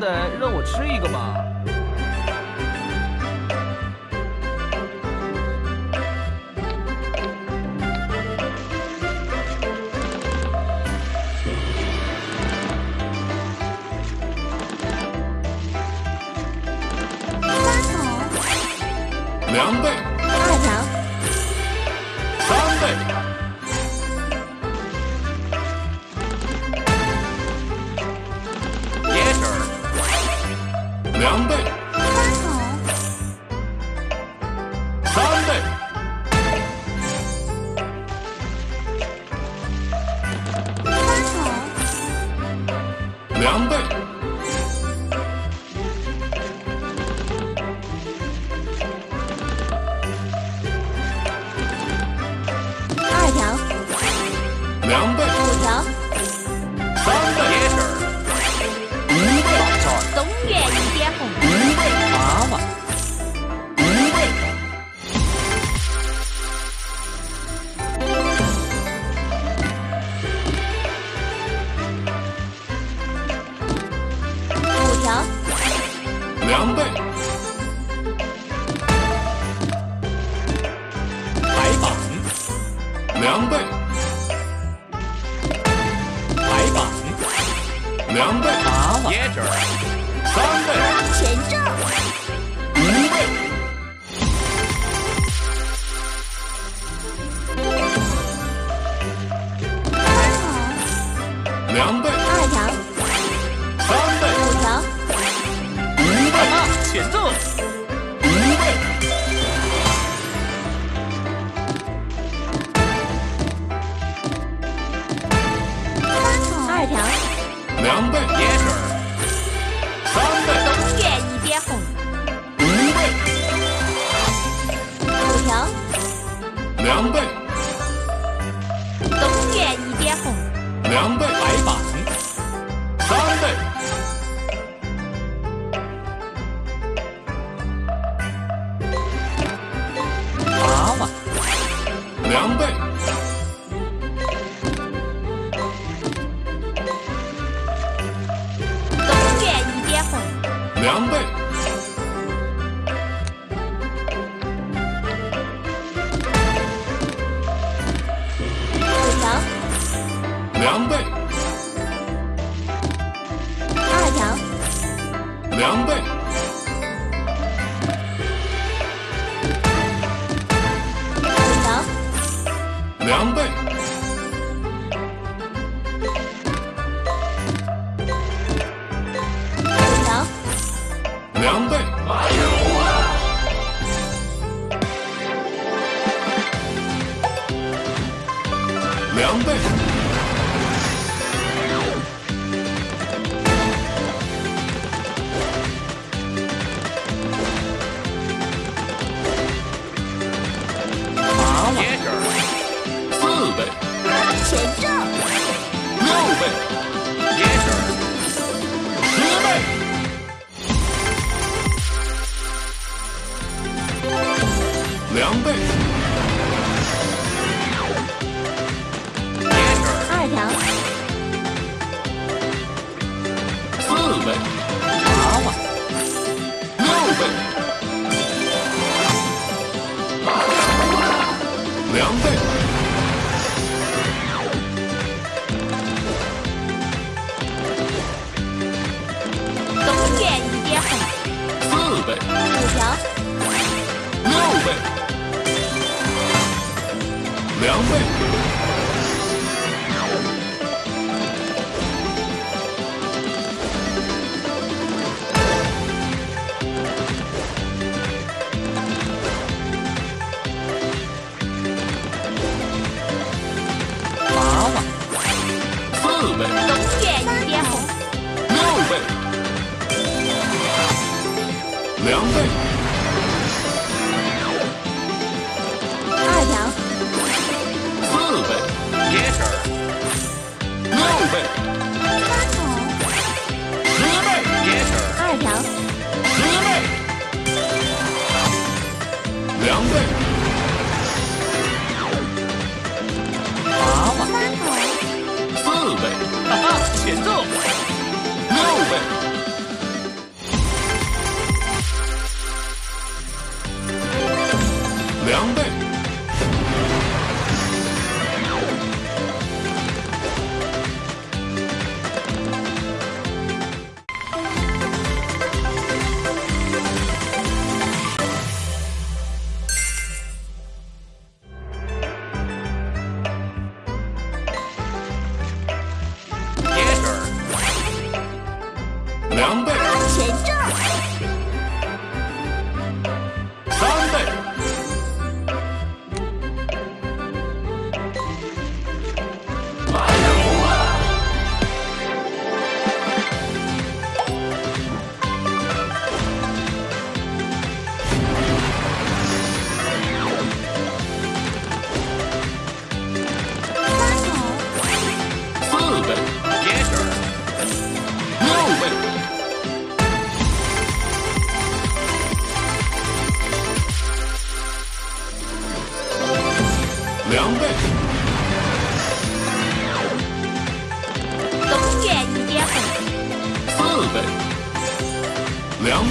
得让我吃一个吧。花筒，两倍，二条，三倍。两倍。两倍，来吧！两倍，别劲，三倍，凉倍。东苑一点红。凉倍。白板三倍。娃娃。凉拌两倍。两倍。两倍。体重，六倍，一，十倍，两倍，二，倍，六倍。五条。六倍两倍两倍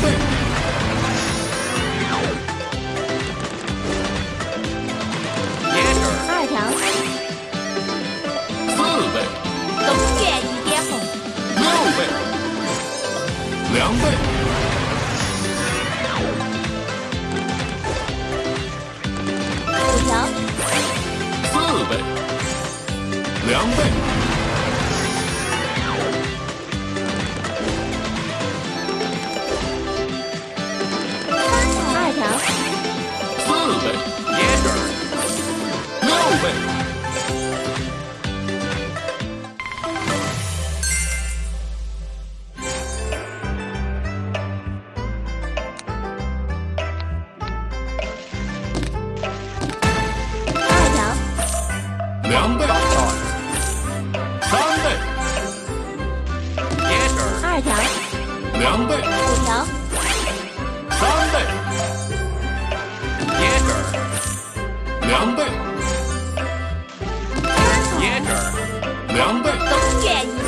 倍，接着二条，四倍，点红，六倍，两倍，两倍，五条；三倍，耶尔；两倍，耶尔；两倍，冬月。